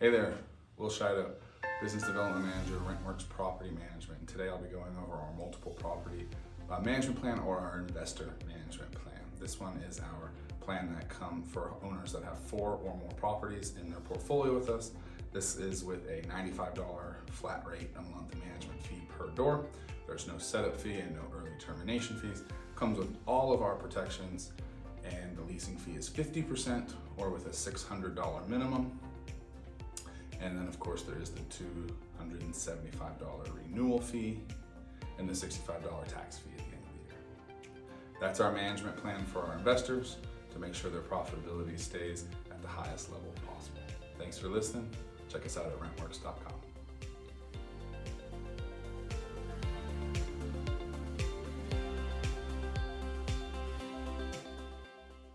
Hey there, Will Scheida, Business Development Manager, RentWorks Property Management. And today I'll be going over our multiple property uh, management plan or our investor management plan. This one is our plan that come for owners that have four or more properties in their portfolio with us. This is with a $95 flat rate a month management fee per door. There's no setup fee and no early termination fees. Comes with all of our protections and the leasing fee is 50% or with a $600 minimum. And then of course there is the $275 renewal fee and the $65 tax fee at the end of the year. That's our management plan for our investors to make sure their profitability stays at the highest level possible. Thanks for listening. Check us out at rentworks.com.